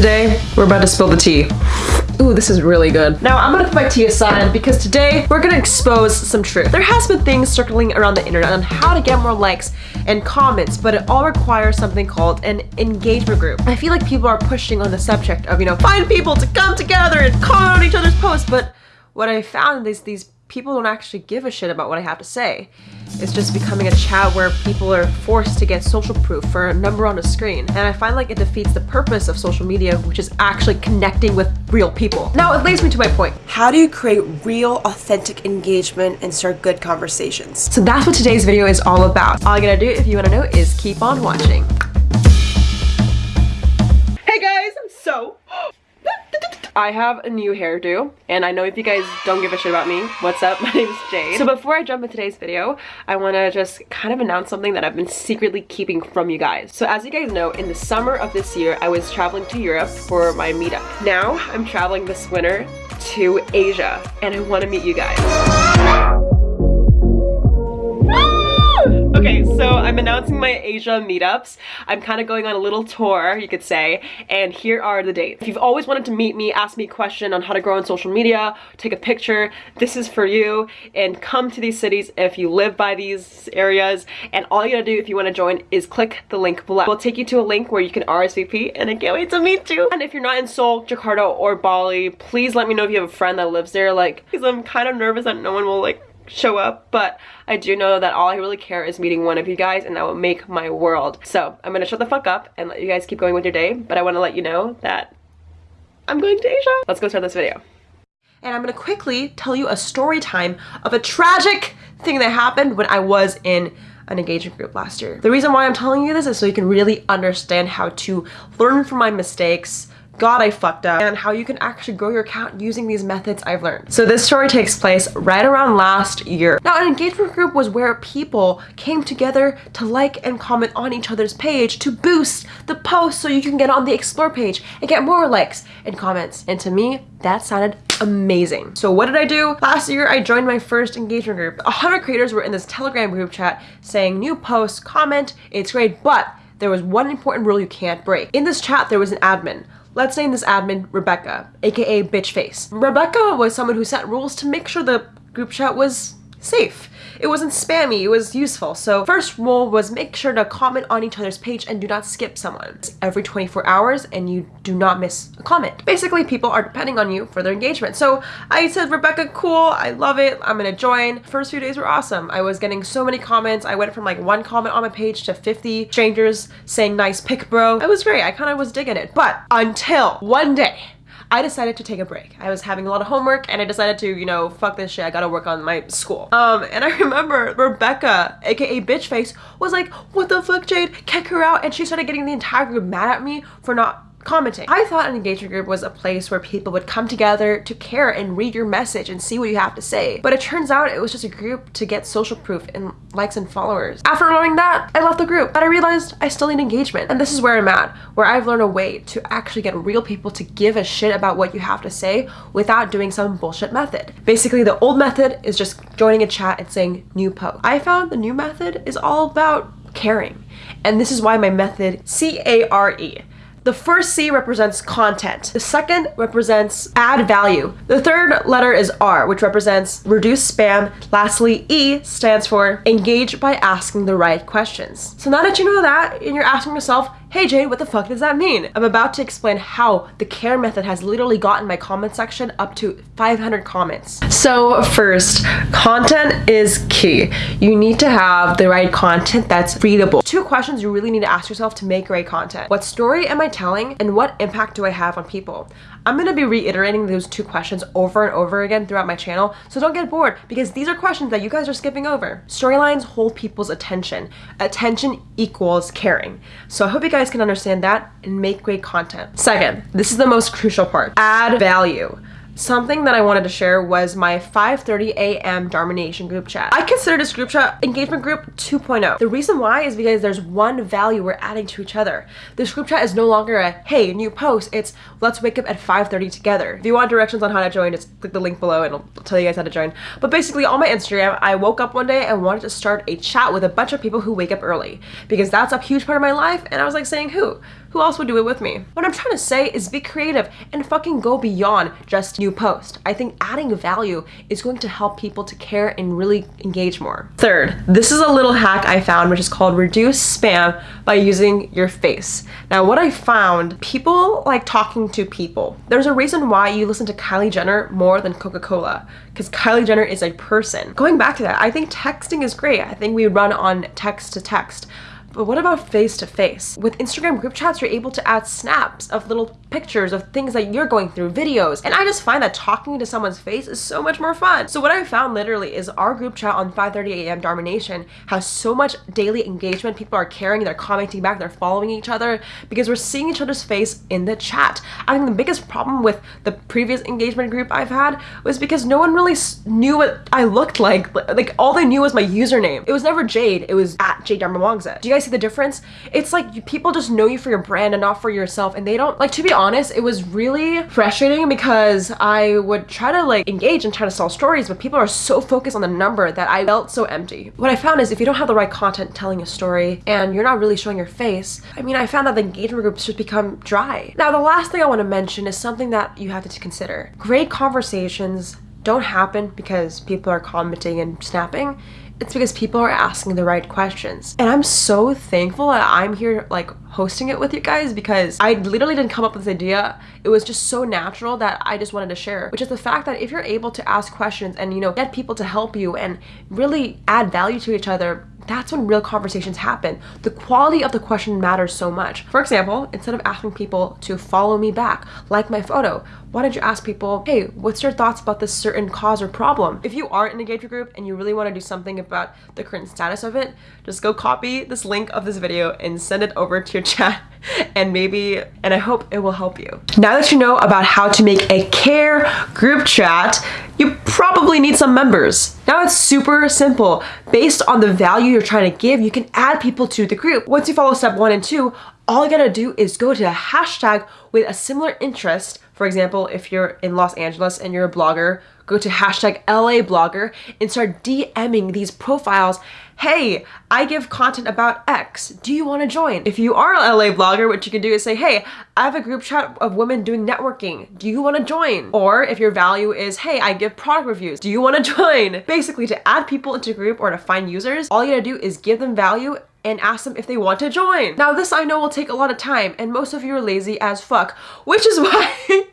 Today, we're about to spill the tea. Ooh, this is really good. Now, I'm gonna put my tea aside because today we're gonna expose some truth. There has been things circling around the internet on how to get more likes and comments, but it all requires something called an engagement group. I feel like people are pushing on the subject of, you know, find people to come together and comment on each other's posts, but what I found is these people don't actually give a shit about what I have to say. It's just becoming a chat where people are forced to get social proof for a number on a screen. And I find like it defeats the purpose of social media, which is actually connecting with real people. Now it leads me to my point. How do you create real, authentic engagement and start good conversations? So that's what today's video is all about. All you gotta do if you wanna know is keep on watching. I have a new hairdo and I know if you guys don't give a shit about me, what's up? My name is Jade. So before I jump into today's video, I want to just kind of announce something that I've been secretly keeping from you guys. So as you guys know, in the summer of this year, I was traveling to Europe for my meetup. Now I'm traveling this winter to Asia and I want to meet you guys. My mm. Asia meetups. I'm kind of going on a little tour, you could say, and here are the dates. If you've always wanted to meet me, ask me a question on how to grow on social media, take a picture, this is for you, and come to these cities if you live by these areas, and all you gotta do if you want to join is click the link below. We'll take you to a link where you can RSVP, and I can't wait to meet you. And if you're not in Seoul, Jakarta, or Bali, please let me know if you have a friend that lives there, like, because I'm kind of nervous that no one will, like, show up but I do know that all I really care is meeting one of you guys and that will make my world. So I'm gonna shut the fuck up and let you guys keep going with your day but I want to let you know that I'm going to Asia. Let's go start this video. And I'm gonna quickly tell you a story time of a tragic thing that happened when I was in an engagement group last year. The reason why I'm telling you this is so you can really understand how to learn from my mistakes, God, I fucked up, and how you can actually grow your account using these methods I've learned. So this story takes place right around last year. Now, an engagement group was where people came together to like and comment on each other's page to boost the post so you can get on the explore page and get more likes and comments. And to me, that sounded amazing. So what did I do? Last year, I joined my first engagement group. A hundred creators were in this Telegram group chat saying new posts, comment, it's great, but there was one important rule you can't break. In this chat, there was an admin. Let's name this admin Rebecca, aka Bitch Face. Rebecca was someone who set rules to make sure the group chat was safe. It wasn't spammy, it was useful. So first rule was make sure to comment on each other's page and do not skip someone. Every 24 hours and you do not miss a comment. Basically, people are depending on you for their engagement. So I said, Rebecca, cool, I love it, I'm gonna join. First few days were awesome. I was getting so many comments. I went from like one comment on my page to 50 strangers saying nice pic bro. It was great, I kind of was digging it. But until one day, I decided to take a break. I was having a lot of homework and I decided to, you know, fuck this shit, I gotta work on my school. Um, and I remember Rebecca, aka Bitch Face, was like, what the fuck, Jade? Kick her out. And she started getting the entire group mad at me for not commenting. I thought an engagement group was a place where people would come together to care and read your message and see what you have to say. But it turns out it was just a group to get social proof and likes and followers. After learning that, I left the group, but I realized I still need engagement. And this is where I'm at, where I've learned a way to actually get real people to give a shit about what you have to say without doing some bullshit method. Basically, the old method is just joining a chat and saying new post. I found the new method is all about caring. And this is why my method, C-A-R-E, the first C represents content. The second represents add value. The third letter is R, which represents reduce spam. Lastly, E stands for engage by asking the right questions. So now that you know that and you're asking yourself, Hey Jade, what the fuck does that mean? I'm about to explain how the CARE method has literally gotten my comment section up to 500 comments. So first, content is key. You need to have the right content that's readable. Two questions you really need to ask yourself to make great content. What story am I telling and what impact do I have on people? I'm going to be reiterating those two questions over and over again throughout my channel, so don't get bored because these are questions that you guys are skipping over. Storylines hold people's attention. Attention equals caring. So I hope you guys can understand that and make great content. Second, this is the most crucial part. Add value. Something that I wanted to share was my 5:30 a.m. Darmination group chat. I consider this group chat engagement group 2.0. The reason why is because there's one value we're adding to each other. This group chat is no longer a hey new post. It's let's wake up at 5:30 together. If you want directions on how to join, just click the link below and I'll tell you guys how to join. But basically, on my Instagram, I woke up one day and wanted to start a chat with a bunch of people who wake up early because that's a huge part of my life. And I was like saying who who else would do it with me? What I'm trying to say is be creative and fucking go beyond just new post. I think adding value is going to help people to care and really engage more. Third, this is a little hack I found which is called reduce spam by using your face. Now what I found, people like talking to people. There's a reason why you listen to Kylie Jenner more than Coca-Cola because Kylie Jenner is a person. Going back to that, I think texting is great. I think we run on text to text. But what about face to face? With Instagram group chats, you're able to add snaps of little pictures of things that you're going through, videos. And I just find that talking to someone's face is so much more fun. So what I found literally is our group chat on 5.30 a.m. Darmination has so much daily engagement. People are caring, they're commenting back, they're following each other because we're seeing each other's face in the chat. I think the biggest problem with the previous engagement group I've had was because no one really knew what I looked like. Like all they knew was my username. It was never Jade, it was at Jade Darmawangsa. Do you guys see the difference? It's like people just know you for your brand and not for yourself and they don't, like to be honest, it was really frustrating because I would try to like engage and try to sell stories, but people are so focused on the number that I felt so empty. What I found is if you don't have the right content telling a story and you're not really showing your face, I mean, I found that the engagement groups just become dry. Now, the last thing I want to mention is something that you have to consider. Great conversations don't happen because people are commenting and snapping it's because people are asking the right questions. And I'm so thankful that I'm here like hosting it with you guys because I literally didn't come up with this idea. It was just so natural that I just wanted to share, which is the fact that if you're able to ask questions and, you know, get people to help you and really add value to each other, that's when real conversations happen. The quality of the question matters so much. For example, instead of asking people to follow me back, like my photo, why don't you ask people, hey, what's your thoughts about this certain cause or problem? If you aren't in a engagement group and you really want to do something about the current status of it, just go copy this link of this video and send it over to your chat and maybe, and I hope it will help you. Now that you know about how to make a care group chat, you probably need some members. Now it's super simple. Based on the value you're trying to give, you can add people to the group. Once you follow step one and two, all you gotta do is go to a hashtag with a similar interest for example, if you're in Los Angeles and you're a blogger, go to hashtag LA blogger and start DMing these profiles. Hey, I give content about X. Do you want to join? If you are an LA blogger, what you can do is say, hey, I have a group chat of women doing networking. Do you want to join? Or if your value is, hey, I give product reviews. Do you want to join? Basically, to add people into a group or to find users, all you gotta do is give them value and ask them if they want to join. Now this I know will take a lot of time and most of you are lazy as fuck, which is why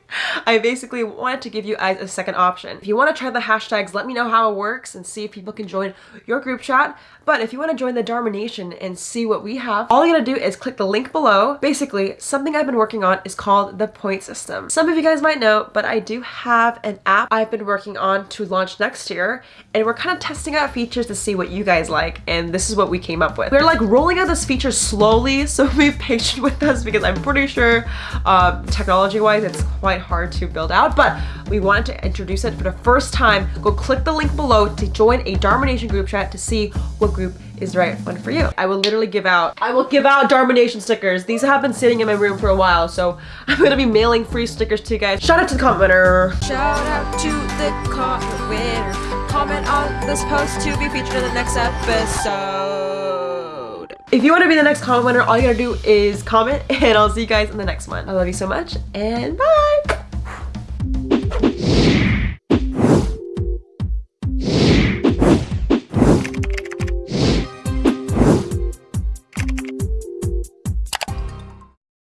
I basically wanted to give you guys a second option. If you want to try the hashtags, let me know how it works and see if people can join your group chat. But if you want to join the Darmination and see what we have, all you gotta do is click the link below. Basically, something I've been working on is called the point system. Some of you guys might know, but I do have an app I've been working on to launch next year, and we're kind of testing out features to see what you guys like, and this is what we came up with. We're like rolling out this feature slowly, so be patient with us because I'm pretty sure um, technology-wise it's quite hard to build out, but we wanted to introduce it for the first time. Go click the link below to join a Darmination group chat to see what group is the right one for you. I will literally give out, I will give out Darmination stickers. These have been sitting in my room for a while, so I'm gonna be mailing free stickers to you guys. Shout out to the comment winner. Shout out to the comment winner. Comment on this post to be featured in the next episode. If you want to be the next comment winner, all you gotta do is comment and I'll see you guys in the next one. I love you so much and bye!